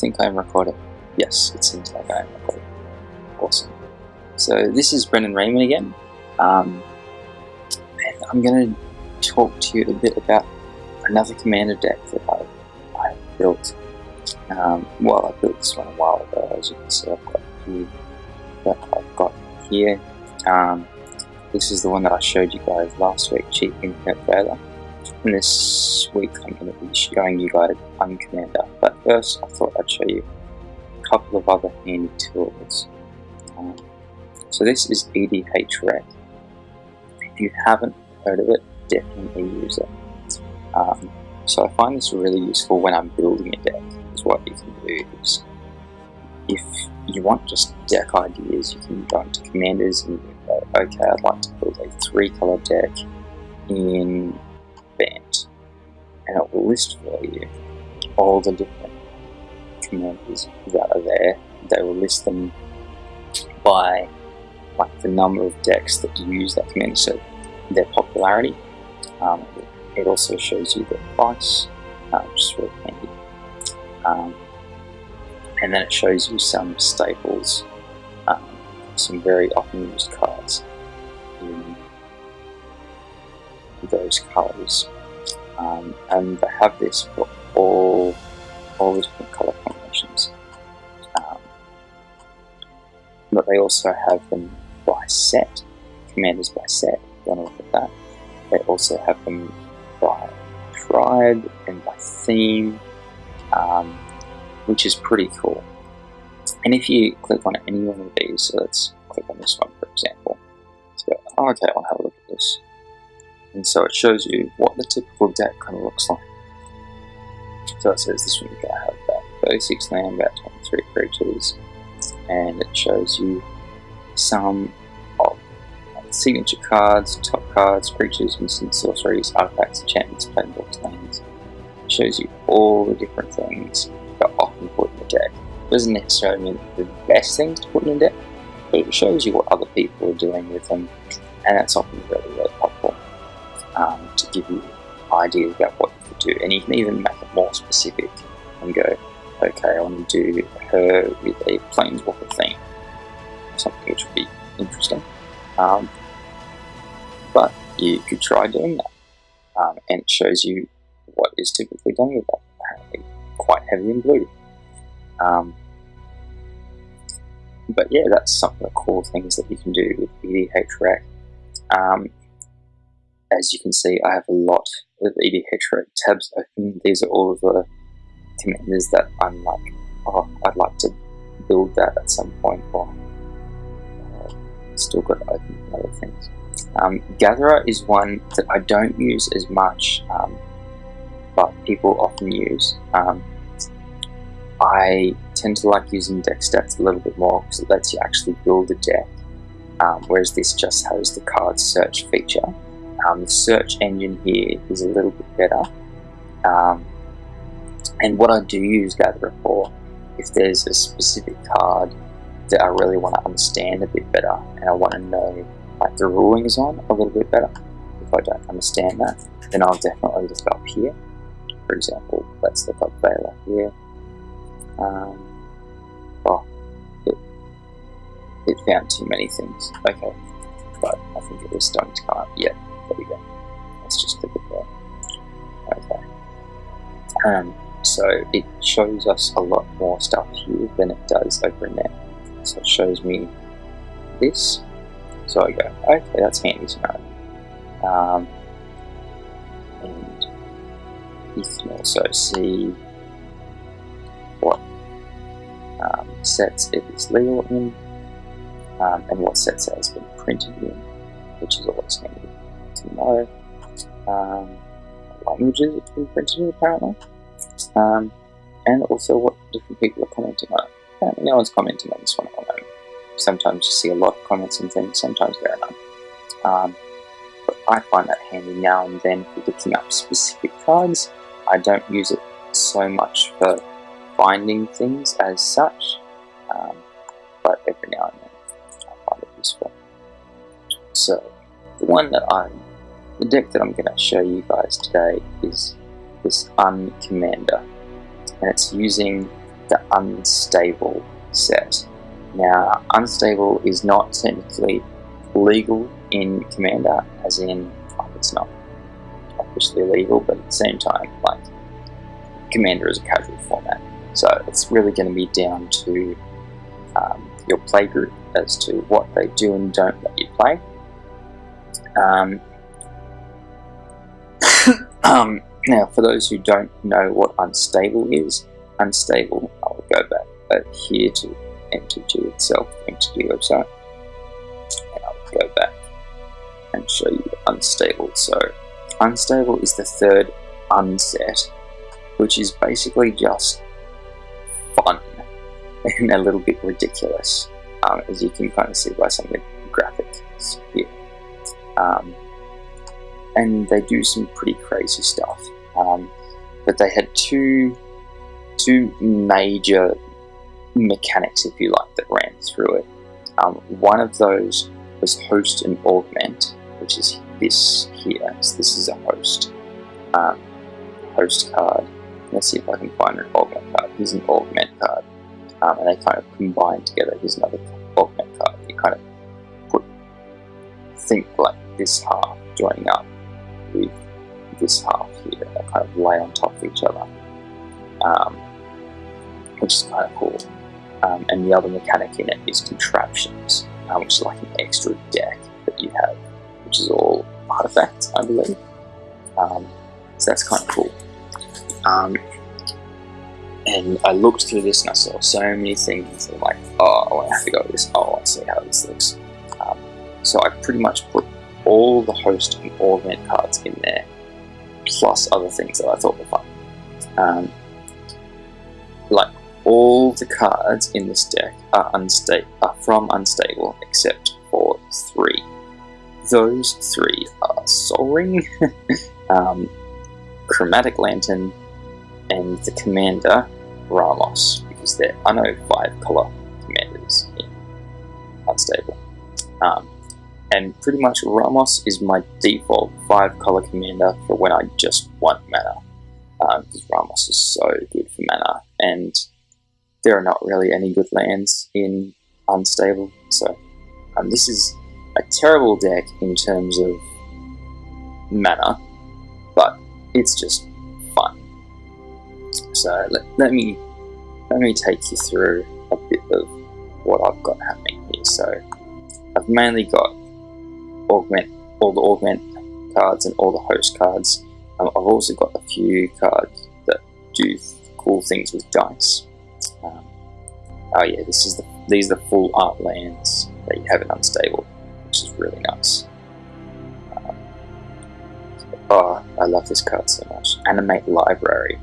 think I'm recording. Yes, it seems like I am recording. Awesome. So this is Brendan Raymond again. Um, and I'm going to talk to you a bit about another commander deck that I, I built. Um, well, I built this one a while ago, as you can see I've got here that I've got here. Um, this is the one that I showed you guys last week, Cheap Infinite Failure. And this week I'm going to be showing you guys Uncommander. But first I thought I'd show you a couple of other handy tools. Um, so this is EDH Rec. If you haven't heard of it, definitely use it. Um, so I find this really useful when I'm building a deck. Is what you can do is if you want just deck ideas, you can go into commanders and go, okay, I'd like to build a three color deck in Bant. And it will list for you all the different commanders that are there. They will list them by like the number of decks that use that commander, so their popularity. Um, it also shows you the price, uh, which is really handy. Um, and then it shows you some staples, um, some very often used cards those colours. Um, and they have this for all, all the different colour combinations. Um, but they also have them by set, commanders by set, don't look at that. They also have them by tribe and by theme. Um, which is pretty cool. And if you click on any one of these, so let's click on this one for example. So okay, I'll have a look at this. And so it shows you what the typical deck kind of looks like. So it says this one you have about 36 land, about 23 creatures, and it shows you some of signature cards, top cards, creatures, instant sorceries, artifacts, enchantments, planeswalkers, lands. It shows you all the different things that often put in the deck. It doesn't necessarily mean the best things to put in a deck, but it shows you what other people are doing with them, and that's often really, really helpful um, to give you ideas about what you could do. And you can even make it more specific and go, okay, I want to do her with a planeswalker theme, something which would be interesting. Um, but you could try doing that, um, and it shows you what is typically done with that. Apparently, quite heavy in blue. Um, but yeah, that's some of the cool things that you can do with EDH Rec. Um, as you can see, I have a lot of EDH Rec tabs open. These are all of the commanders that I'm like, oh, I'd like to build that at some point, or uh, still got to open other things. Um, Gatherer is one that I don't use as much, um, but people often use. Um, I tend to like using deck stats a little bit more because it lets you actually build a deck, um, whereas this just has the card search feature. Um, the search engine here is a little bit better. Um, and what I do use Gatherer for, if there's a specific card that I really want to understand a bit better and I want to know like the rulings on a little bit better, if I don't understand that, then I'll definitely look up here. For example, let's look up Veiler here. Um, well, it, it found too many things. Okay, but I think it was starting to come up. Yeah, there we go. Let's just click it there. Okay. Um, so it shows us a lot more stuff here than it does over in there. So it shows me this. So I go, okay, that's handy to know. Um, and you can also see what um, sets it is legal in um, and what sets it has been printed in, which is always handy to know. Um, languages it's been printed in apparently, um, and also what different people are commenting on. Apparently no one's commenting on this one at the moment. Sometimes you see a lot of comments and things, sometimes there are none. Um, but I find that handy now and then for looking up specific cards. I don't use it so much for finding things as such, um, but every now and then I find it useful. So, the one that I'm, the deck that I'm going to show you guys today is this Uncommander, and it's using the Unstable set. Now, Unstable is not technically legal in Commander, as in, like, it's not officially illegal, but at the same time, like, Commander is a casual format. So it's really going to be down to um, your playgroup as to what they do and don't let you play. Um, um, now, for those who don't know what unstable is, unstable, I'll go back here to MTG itself, MTG website, and I'll go back and show you unstable. So, unstable is the third unset, which is basically just fun and a little bit ridiculous, um, as you can kind of see by some of the graphics here. Um, and they do some pretty crazy stuff. Um, but they had two two major mechanics, if you like, that ran through it. Um, one of those was host and augment, which is this here. So this is a host um, host card. Let's see if I can find an augment card. Here's an augment card, um, and they kind of combine together. Here's another augment card. You kind of put think like this half joining up with this half here. They kind of lay on top of each other, um, which is kind of cool. Um, and the other mechanic in it is contraptions, um, which is like an extra deck that you have, which is all artifacts, I believe. Um, so that's kind of cool. Um, and I looked through this and I saw so many things. I'm like, oh, I have to go this. Oh, I see how this looks. Um, so I pretty much put all the host and augment cards in there, plus other things that I thought were fun. Um, like all the cards in this deck are, are from Unstable except for three. Those three are Sol Ring, um, Chromatic Lantern, and the Commander Ramos, because there are no five color commanders in Unstable. Um, and pretty much Ramos is my default five color commander for when I just want mana. Um, because Ramos is so good for mana, and there are not really any good lands in Unstable, so um, this is a terrible deck in terms of mana, but it's just fun. So let, let me let me take you through a bit of what I've got happening here. So I've mainly got augment all the augment cards and all the host cards. Um, I've also got a few cards that do cool things with dice. Um, oh yeah, this is the these are the full art lands that you have in Unstable, which is really nice. Um, oh, I love this card so much. Animate Library.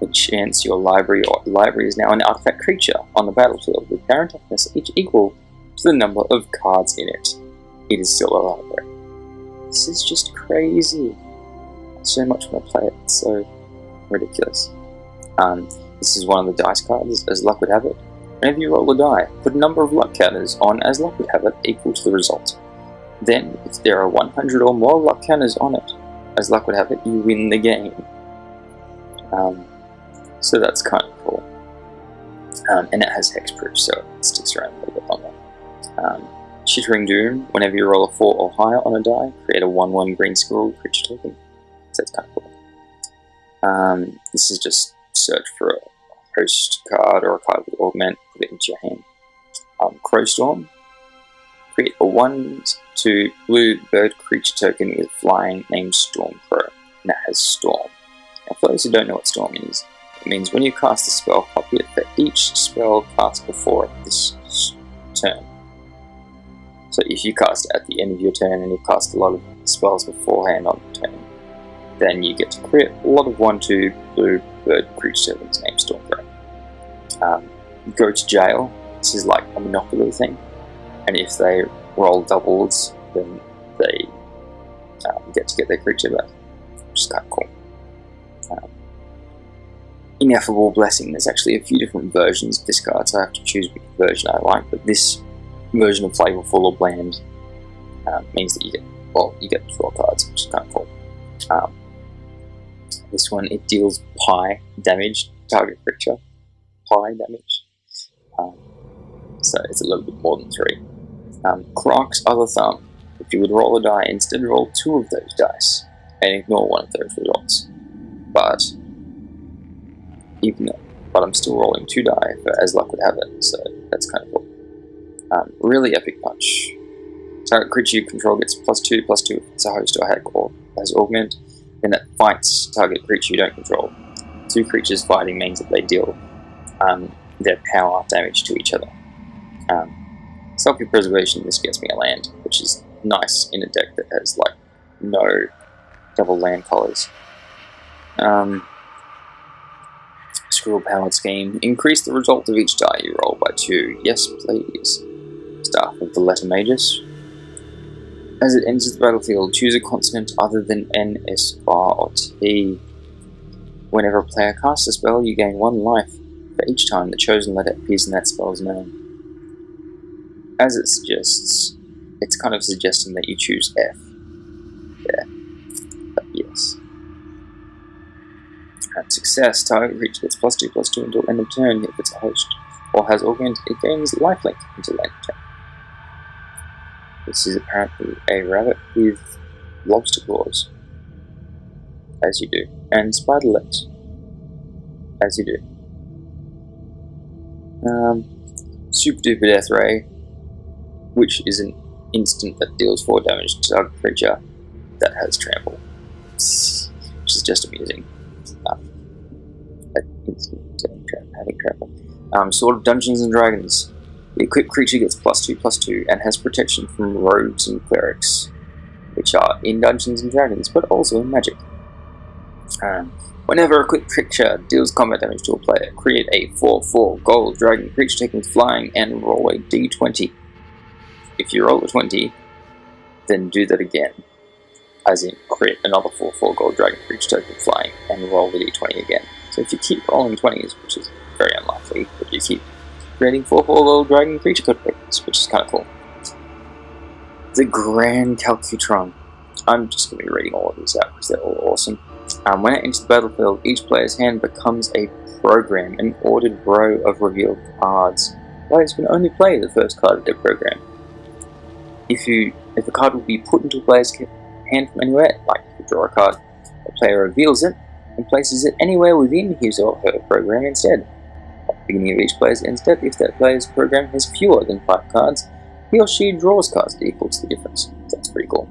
Enchants your library or library is now an artifact creature on the battlefield with and toughness each equal to the number of cards in it. It is still a library. This is just crazy. So much when I play it. It's so ridiculous. Um, this is one of the dice cards, as luck would have it. Whenever you roll a die, put a number of luck counters on as luck would have it equal to the result. Then, if there are 100 or more luck counters on it, as luck would have it, you win the game. Um, so that's kind of cool. Um, and it has hexproof, so it sticks around a little bit longer. Chittering Doom, whenever you roll a 4 or higher on a die, create a 1-1 green squirrel creature token. So that's kind of cool. Um, this is just search for a host card or a card with augment, put it into your hand. Um, Crowstorm, create a 1-2 blue bird creature token with flying named Stormcrow, and that has Storm. Now for those who don't know what Storm is, it means when you cast a spell, copy it for each spell cast before this. So if you cast at the end of your turn and you cast a lot of spells beforehand on the turn, then you get to create a lot of 1-2 blue bird creature tokens named Stormcrow. Um, go to jail, this is like a monopoly thing, and if they roll doubles, then they um, get to get their creature back, which is kind of cool. Um, Ineffable Blessing, there's actually a few different versions of this card, so I have to choose which version I like, but this version of flavorful or bland um, means that you get well you get 12 cards which is kind of cool um, this one it deals pi damage target creature fire damage. Um, so it's a little bit more than 3. Um, other thumb. If you would roll a die, instead roll two of those dice and ignore one of those results. But even though, but I'm still rolling two die for as luck would have it, so that's kind of cool. Um, really epic punch. Target creature you control gets plus two, plus two if it's a host or hack or has augment, then it fights target creature you don't control. Two creatures fighting means that they deal um, their power damage to each other. Um, Self-preservation, this gets me a land, which is nice in a deck that has like no double land colors. Um, Squirrel Powered Scheme. Increase the result of each die you roll by two. Yes, please. Staff of the Letter Magus. As it enters the battlefield, choose a consonant other than N, S, R, or T. Whenever a player casts a spell, you gain one life for each time the chosen letter appears in that spell's name. As it suggests, it's kind of suggesting that you choose F. Yeah. But yes. At success, target creature gets plus 2 plus 2 until end of turn if it's a host, or has augment, it gains lifelink until end of turn. This is apparently a rabbit with lobster claws, as you do, and spider legs, as you do. Um, super duper death ray, which is an instant that deals 4 damage to target creature that has trample, which is just amusing. Um, instant having trample. Um, Sword of Dungeons and Dragons. The equipped creature gets plus 2 plus 2 and has protection from rogues and clerics, which are in Dungeons and Dragons, but also in Magic. Um, whenever a equipped creature deals combat damage to a player, create a 4-4 gold dragon creature taking flying and roll a d20 if you roll a 20, then do that again. As in, create another 4-4 gold dragon creature token flying and roll the d20 again. So if you keep rolling 20s, which is very unlikely, but you keep creating 4-4 gold dragon creature tokens, which is kind of cool. The Grand Calcutron. I'm just going to be reading all of these out because they're all awesome. Um, when it enters the battlefield, each player's hand becomes a program, an ordered row of revealed cards. Players can only play the first card of their program if you if a card will be put into a player's hand from anywhere, like if you draw a card, the player reveals it and places it anywhere within his or her program instead. Beginning of each player's end step, if that player's program has fewer than 5 cards, he or she draws cards that equals the difference. That's pretty cool.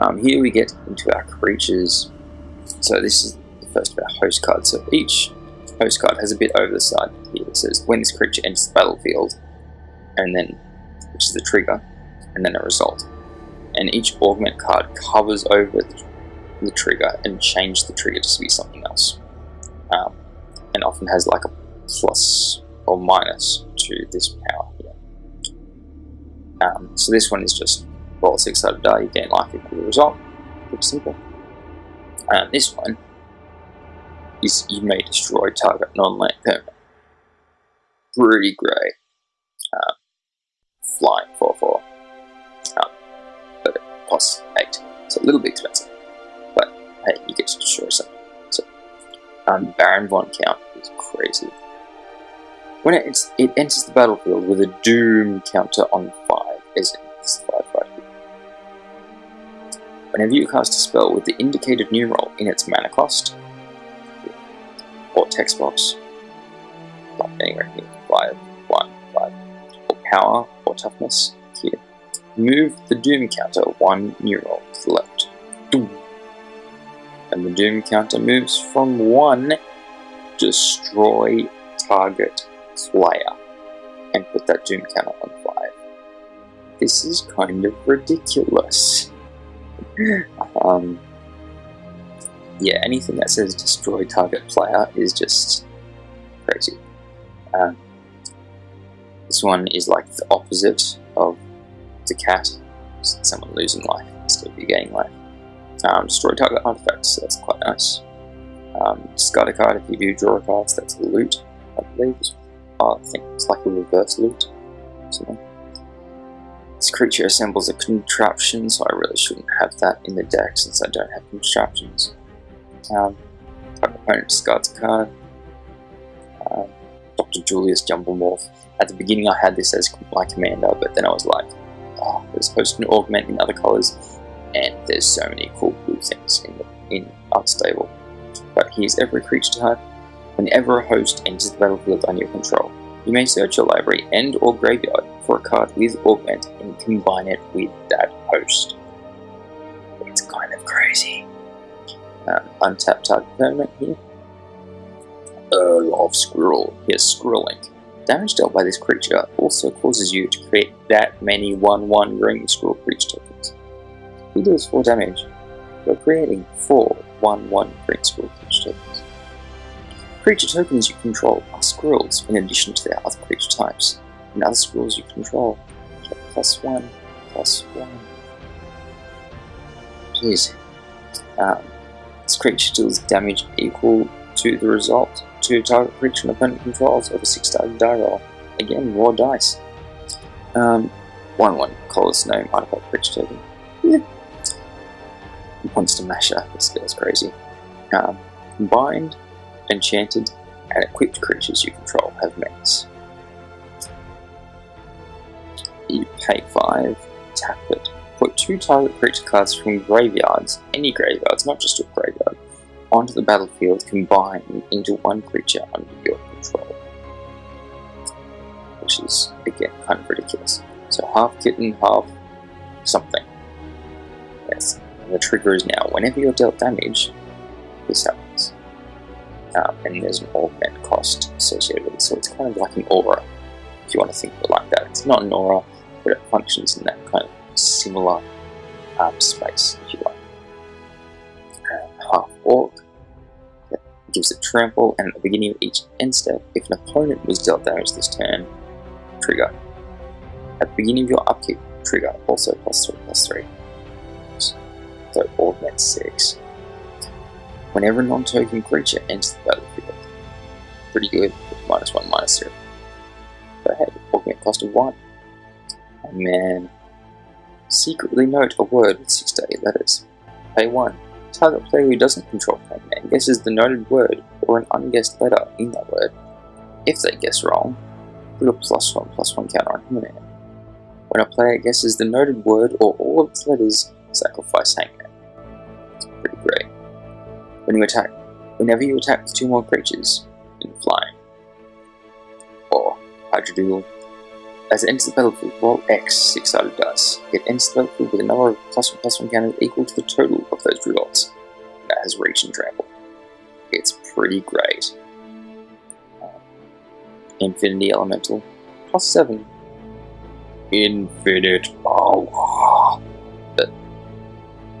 Um, here we get into our creatures. So this is the first of our host cards. So each host card has a bit over the side here that says when this creature enters the battlefield, and then, which is the trigger, and then a result. And each augment card covers over the, the trigger and changes the trigger to be something else. Um, and often has like a plus or minus to this power here. Um, so this one is just roll six-sided die, you gain life equal to the result. Pretty simple. Um, this one is you may destroy target non-land permanent. Pretty great. Um, flying 4-4 but plus 8. So a little bit expensive. But hey, you get to destroy something. So um, Baron von Count is crazy. When it, it enters the battlefield with a Doom counter on 5, as in this 5 right here. Whenever you cast a spell with the indicated numeral in its mana cost, or text box, like anywhere here, 5, 1, 5, or power, or toughness, here, Move the Doom counter one numeral to the left. Doom. And the Doom counter moves from 1, destroy target player, and put that Doom counter on 5. This is kind of ridiculous. um, yeah, anything that says destroy target player is just crazy. Um, this one is like the opposite of the cat, someone losing life instead of you gaining life. Um, destroy target artifacts, so that's quite nice. Um, discard a card if you do draw a card, so that's loot, I believe. I think it's like a reverse loot. This creature assembles a contraption, so I really shouldn't have that in the deck since I don't have contraptions. Um, opponent discards a card. Um, Dr. Julius Jumblemorph. At the beginning I had this as my commander, but then I was like, oh, it's supposed to augment in other colours, and there's so many cool blue things in, the, in Unstable. But here's every creature type. Whenever a host enters the battlefield under your control, you may search your library and or graveyard for a card with Augment and combine it with that host. It's kind of crazy. Um, untap target permanent here. Earl of Squirrel. Here's Squirrelink. Damage dealt by this creature also causes you to create that many 1-1 green squirrel creature tokens. He deals 4 damage, you're creating 4 1-1 green squirrel creature tokens. Creature tokens you control are squirrels in addition to their other creature types, and other squirrels you control get plus 1, plus 1. Jeez. Um, this creature deals damage equal to the result to target creature an opponent controls over 6 sided die roll. Again, raw dice. Um, 1 1 colorless name artifact creature token. Yeah. Monster Masher, this guy's crazy. Um, combined, enchanted, and equipped creatures you control have menace. You pay 5, tap it, put two target creature cards from graveyards, any graveyards, not just your graveyard, onto the battlefield combined into one creature under your control. Which is, again, kind of ridiculous. So half kitten, half something. Yes, and the trigger is now, whenever you're dealt damage, this happens. Um, and there's an augment cost associated with it, so it's kind of like an aura, if you want to think of it like that. It's not an aura, but it functions in that kind of similar um, space, if you like. Uh, half orc, gives it trample, and at the beginning of each end step, if an opponent was dealt damage this turn, trigger. At the beginning of your upkeep, trigger, also plus 3, plus 3. So augment 6. Whenever a non-token creature enters the battlefield, pretty good, minus 1, minus 0. But hey, augment cost of 1. And man, secretly note a word with 6 to 8 letters. Pay 1 target player who doesn't control Hangman guesses the noted word or an unguessed letter in that word. If they guess wrong, put a plus one plus one counter on Hangman. When a player guesses the noted word or all of its letters, sacrifice Hangman. When you attack, whenever you attack with two more creatures in flying, or Hydra as it enters the battlefield, roll X six-sided dice. It enters the battlefield with a number of plus one plus one counters equal to the total of those results. That has reach and trample. It's pretty great. Uh, Infinity Elemental, plus seven. Infinite power. But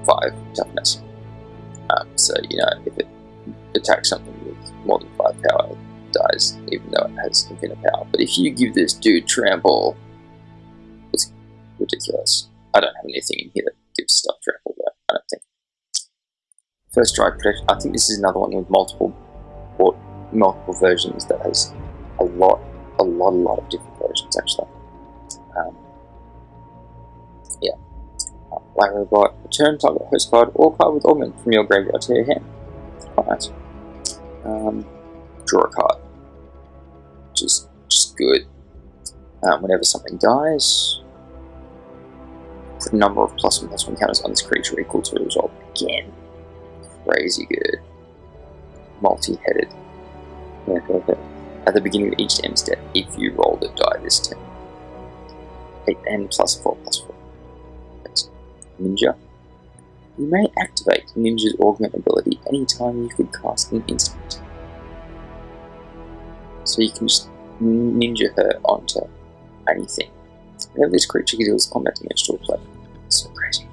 five toughness. Um, so, you know, if it attacks something with more than five power, it dies, even though it has infinite power. But if you give this dude trample, it's ridiculous. I don't have anything in here that gives stuff trample, but I don't think. First strike protection. I think this is another one with multiple, or multiple versions that has a lot, a lot, a lot of different versions actually. Um, Robot. Return target host card or card with augment from your graveyard to your hand. Quite nice. Um, draw a card is just good. Um, whenever something dies, put a number of plus one plus one counters on this creature equal to the result again. Crazy good. Multi-headed. At the beginning of each end step, if you roll the die this turn. 8 and plus 4 plus 4. Ninja. You may activate Ninja's augment ability anytime you could cast an instant so you can just ninja her onto anything. Whenever this creature deals combat damage to a player. So crazy.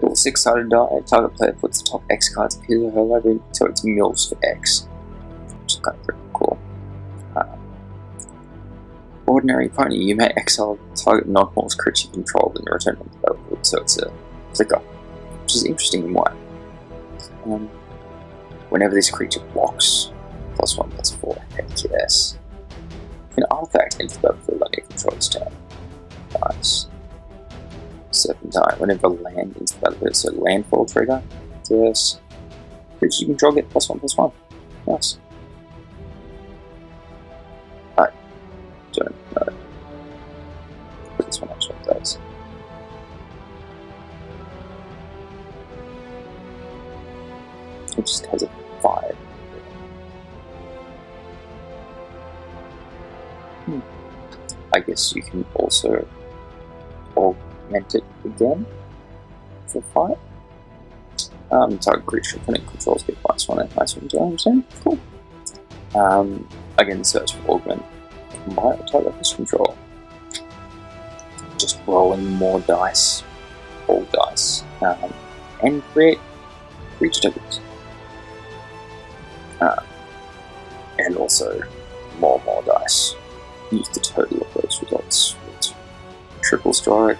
Roll six sided die, target player puts the top X cards into her library, so it's mills for X. ordinary pony, you may exile target non-horse creature controlled and return to the battlefield, so it's a flicker. Which is interesting in why. Um, whenever this creature blocks, plus 1 plus 4, heck yes. An artifact into the battlefield under your control this turn. Nice. Serpentine, whenever land into the battlefield, so landfall trigger, yes. Creatures you control get plus 1 plus 1. Nice. Guess you can also augment it again for 5. Um, target creature opponent controls get plus 1 and plus 1 to Cool. Um, again, search for augment. Combine target this control. Just rolling more dice, all dice, um, and create creature tokens. Uh, and also more more dice. Use the total of those results. Triple strike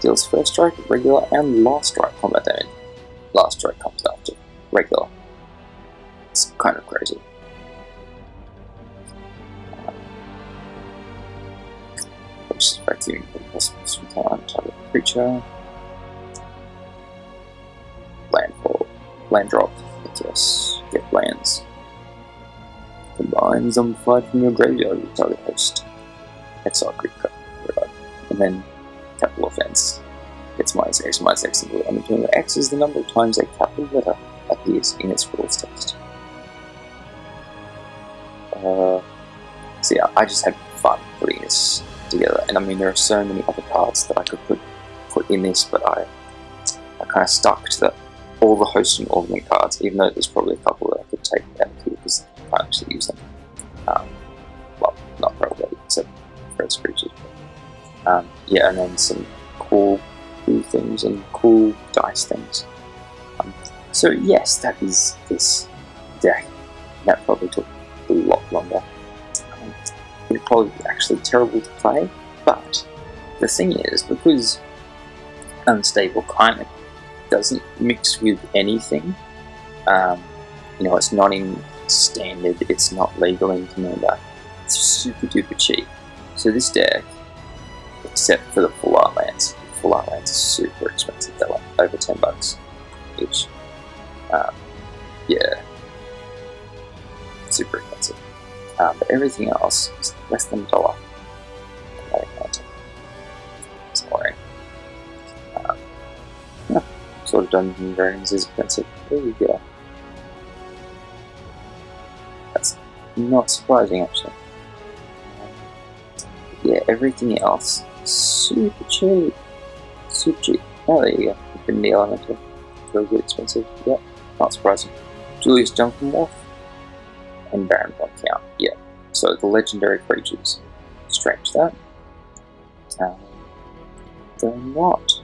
deals first strike, regular, and last strike combat damage. Last strike comes after regular. It's kind of crazy. Uh, Expecting possible time target creature. Landfall. Land drop. Yes. Get lands. Combine zombified from your graveyard with target host. Exile creature. And then capital offense. It's minus x minus x equal and between x is the number of times a capital letter appears in its rules text. Uh, so yeah, I just had fun putting this together, and I mean there are so many other cards that I could put put in this, but I I kind of stuck to the, all the host and augment cards, even though there's probably a couple that I could take out here because I actually use them. Um, well, not probably, except for its creatures. Um, yeah, and then some cool, cool things and cool dice things. Um, so yes, that is this deck. That probably took a lot longer. Um, it probably actually terrible to play, but the thing is, because Unstable of doesn't mix with anything, um, you know, it's not in standard, it's not legal in Commander, it's super duper cheap. So this deck except for the full art lands. Full art lands are super expensive, they're like over 10 bucks each. Um, yeah, super expensive. Um, but everything else is less than a dollar. Sorry. Um, Sword of Dungeons Dragons is expensive. There you go. Not surprising actually. yeah, everything else super cheap. Super cheap. Oh, there you go. Infinity Elemental. Really expensive. Yep, not surprising. Julius Jumblemorph and Baron von Count. Yeah. So the legendary creatures. Strange that. Um, they're not.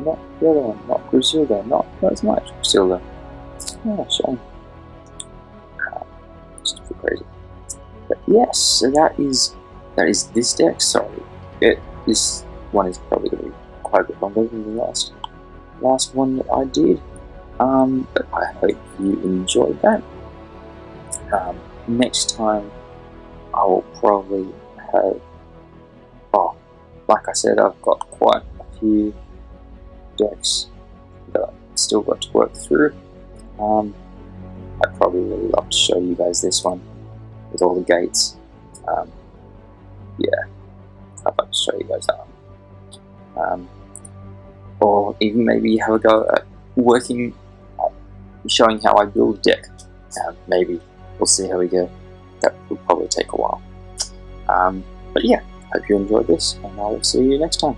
Not the other one, not Grusilda, not, not as much Grusilda. Oh, shame. Yes, so that is that is this deck. Sorry, it, this one is probably going to be quite a bit longer than the last last one that I did. Um, but I hope you enjoyed that. Um, next time, I will probably have. Oh, like I said, I've got quite a few decks that I've still got to work through. Um, I'd probably really love to show you guys this one with all the gates. Um, yeah, I'd like to show you guys that um, or even maybe have a go at working, uh, showing how I build a deck. Uh, maybe we'll see how we go. That will probably take a while. Um, but yeah, hope you enjoyed this, and I will see you next time.